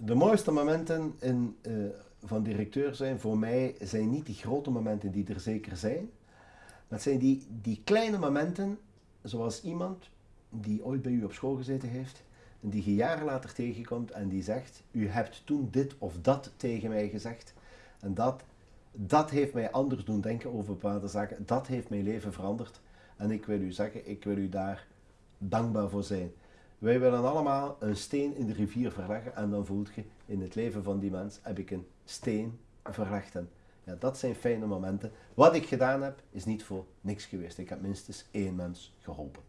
de mooiste momenten in, eh, van directeur zijn voor mij zijn niet die grote momenten die er zeker zijn. Maar het zijn die, die kleine momenten, zoals iemand die ooit bij u op school gezeten heeft en die je jaren later tegenkomt en die zegt, u hebt toen dit of dat tegen mij gezegd en dat, dat heeft mij anders doen denken over bepaalde zaken, dat heeft mijn leven veranderd en ik wil u zeggen, ik wil u daar dankbaar voor zijn. Wij willen allemaal een steen in de rivier verleggen en dan voelt je in het leven van die mens heb ik een steen verlegd. En ja, dat zijn fijne momenten. Wat ik gedaan heb is niet voor niks geweest. Ik heb minstens één mens geholpen.